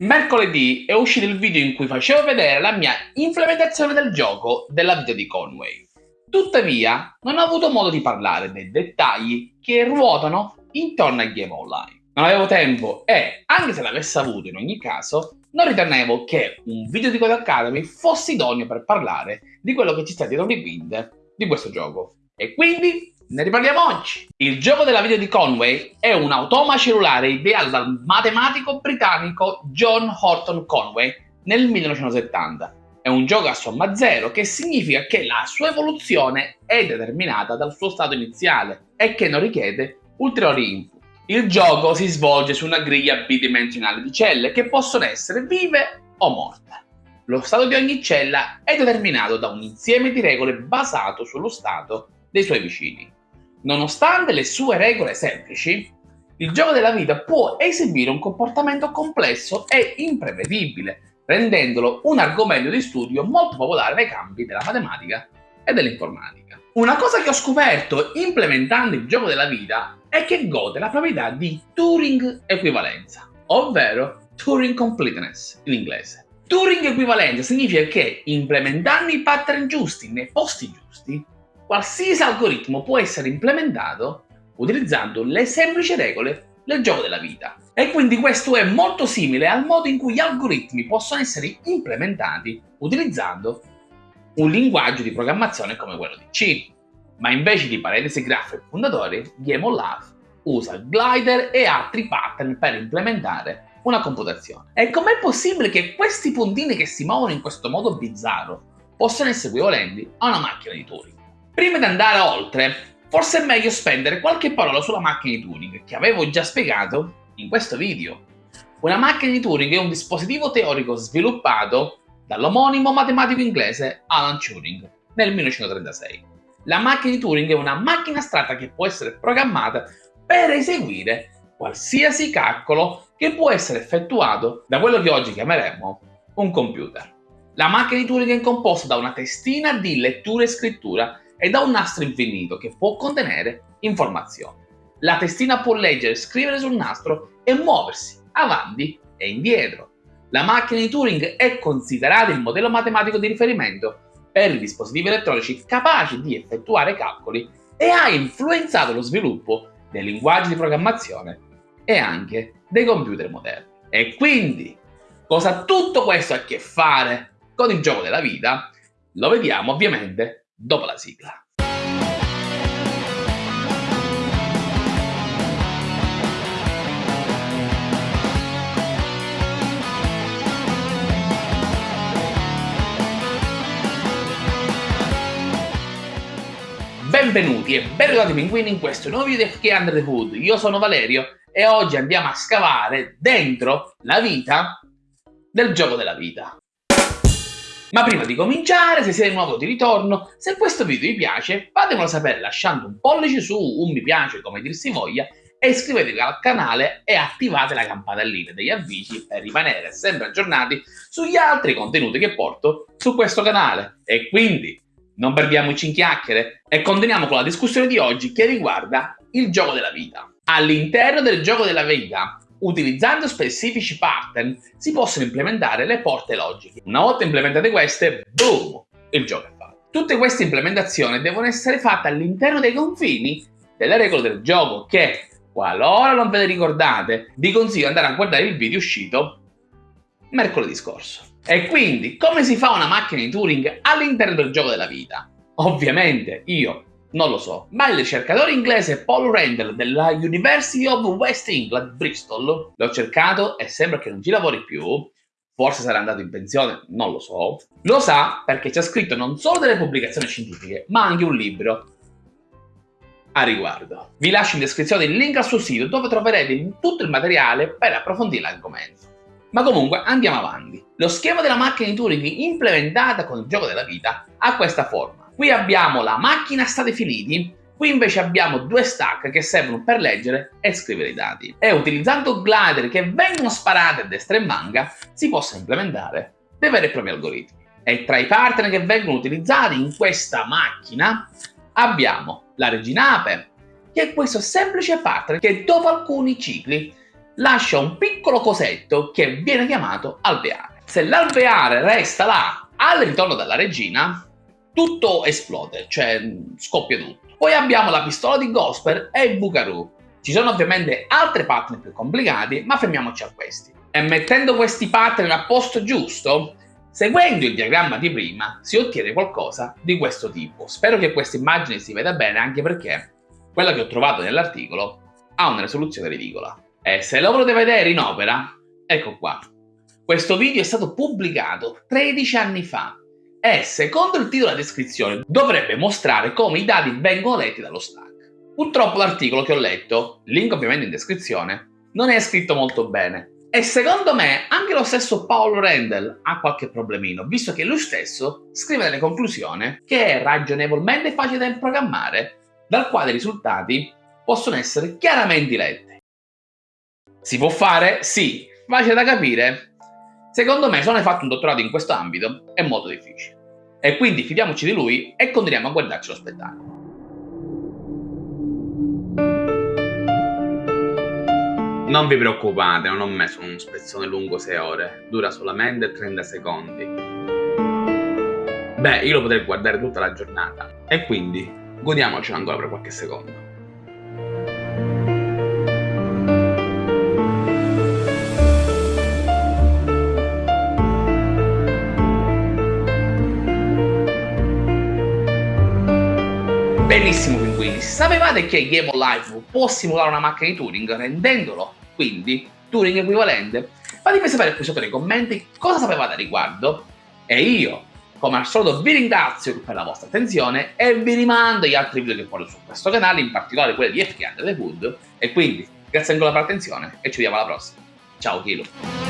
Mercoledì è uscito il video in cui facevo vedere la mia implementazione del gioco della vita di Conway. Tuttavia, non ho avuto modo di parlare dei dettagli che ruotano intorno al game online. Non avevo tempo e, anche se l'avessi avuto in ogni caso, non ritenevo che un video di Code Academy fosse idoneo per parlare di quello che ci sta dietro le quinte di questo gioco. E quindi ne riparliamo oggi! Il gioco della vita di Conway è un automa cellulare ideato dal matematico britannico John Horton Conway nel 1970. È un gioco a somma zero, che significa che la sua evoluzione è determinata dal suo stato iniziale e che non richiede ulteriori input. Il gioco si svolge su una griglia bidimensionale di celle che possono essere vive o morte. Lo stato di ogni cella è determinato da un insieme di regole basato sullo stato dei suoi vicini. Nonostante le sue regole semplici, il gioco della vita può esibire un comportamento complesso e imprevedibile, rendendolo un argomento di studio molto popolare nei campi della matematica e dell'informatica. Una cosa che ho scoperto implementando il gioco della vita è che gode la proprietà di Turing equivalenza, ovvero Turing completeness in inglese. Turing equivalenza significa che implementando i pattern giusti nei posti giusti qualsiasi algoritmo può essere implementato utilizzando le semplici regole del gioco della vita. E quindi questo è molto simile al modo in cui gli algoritmi possono essere implementati utilizzando un linguaggio di programmazione come quello di C. Ma invece di parentesi graffe e fondatori, GameOLAF usa glider e altri pattern per implementare una computazione. E com'è possibile che questi puntini che si muovono in questo modo bizzarro possano essere equivalenti a una macchina di Turing? Prima di andare oltre, forse è meglio spendere qualche parola sulla macchina di Turing, che avevo già spiegato in questo video. Una macchina di Turing è un dispositivo teorico sviluppato dall'omonimo matematico inglese Alan Turing nel 1936. La macchina di Turing è una macchina astratta che può essere programmata per eseguire qualsiasi calcolo che può essere effettuato da quello che oggi chiameremo un computer. La macchina di Turing è composta da una testina di lettura e scrittura e da un nastro infinito che può contenere informazioni. La testina può leggere, scrivere sul nastro e muoversi avanti e indietro. La macchina di Turing è considerata il modello matematico di riferimento per i dispositivi elettronici capaci di effettuare calcoli e ha influenzato lo sviluppo dei linguaggi di programmazione e anche dei computer moderni. E quindi, cosa ha tutto questo a che fare con il gioco della vita? Lo vediamo ovviamente dopo la sigla. Benvenuti e ben ritrovati pinguini in questo nuovo video di Under the Hood. Io sono Valerio e oggi andiamo a scavare dentro la vita del gioco della vita. Ma prima di cominciare, se siete nuovo di ritorno, se questo video vi piace, fatemelo sapere lasciando un pollice su, un mi piace come dir si voglia, e iscrivetevi al canale e attivate la campanellina degli avvisi per rimanere sempre aggiornati sugli altri contenuti che porto su questo canale. E quindi non perdiamoci in chiacchiere e continuiamo con la discussione di oggi che riguarda il gioco della vita. All'interno del gioco della vita Utilizzando specifici pattern si possono implementare le porte logiche. Una volta implementate queste, boom, il gioco è fatto. Tutte queste implementazioni devono essere fatte all'interno dei confini delle regole del gioco che, qualora non ve le ricordate, vi consiglio di andare a guardare il video uscito mercoledì scorso. E quindi, come si fa una macchina di Turing all'interno del gioco della vita? Ovviamente io non lo so, ma il ricercatore inglese Paul Randall della University of West England, Bristol, l'ho cercato e sembra che non ci lavori più, forse sarà andato in pensione, non lo so, lo sa perché ci ha scritto non solo delle pubblicazioni scientifiche, ma anche un libro a riguardo. Vi lascio in descrizione il link al suo sito dove troverete tutto il materiale per approfondire l'argomento. Ma comunque andiamo avanti. Lo schema della macchina di Turing implementata con il gioco della vita ha questa forma. Qui abbiamo la macchina state finiti, qui invece abbiamo due stack che servono per leggere e scrivere i dati. E utilizzando glider che vengono sparati a destra e manca, si possono implementare dei veri e propri algoritmi. E tra i partner che vengono utilizzati in questa macchina abbiamo la regina Ape, che è questo semplice partner che dopo alcuni cicli lascia un piccolo cosetto che viene chiamato alveare. Se l'alveare resta là al ritorno della regina, tutto esplode, cioè scoppia tutto. Poi abbiamo la pistola di Gosper e il Bugaroo. Ci sono ovviamente altri pattern più complicati, ma fermiamoci a questi. E mettendo questi pattern a posto giusto, seguendo il diagramma di prima, si ottiene qualcosa di questo tipo. Spero che questa immagine si veda bene, anche perché quella che ho trovato nell'articolo ha una risoluzione ridicola. E se lo volete vedere in opera, ecco qua. Questo video è stato pubblicato 13 anni fa e, secondo il titolo della descrizione, dovrebbe mostrare come i dati vengono letti dallo stack. Purtroppo l'articolo che ho letto, link ovviamente in descrizione, non è scritto molto bene. E secondo me anche lo stesso Paul Randall ha qualche problemino, visto che lui stesso scrive nelle conclusioni che è ragionevolmente facile da programmare, dal quale i risultati possono essere chiaramente letti. Si può fare? Sì. Facile da capire? Secondo me, se non hai fatto un dottorato in questo ambito, è molto difficile. E quindi fidiamoci di lui e continuiamo a guardarci lo spettacolo. Non vi preoccupate, non ho messo un spezzone lungo 6 ore, dura solamente 30 secondi. Beh, io lo potrei guardare tutta la giornata, e quindi godiamocelo ancora per qualche secondo. Benissimo pinguini, sapevate che Game Live può simulare una macchina di Turing rendendolo quindi Turing equivalente? Fatemi sapere qui sotto nei commenti cosa sapevate a riguardo e io come al solito vi ringrazio per la vostra attenzione e vi rimando agli altri video che porto su questo canale, in particolare quelli di FK and The Food e quindi grazie ancora per l'attenzione e ci vediamo alla prossima. Ciao Kilo!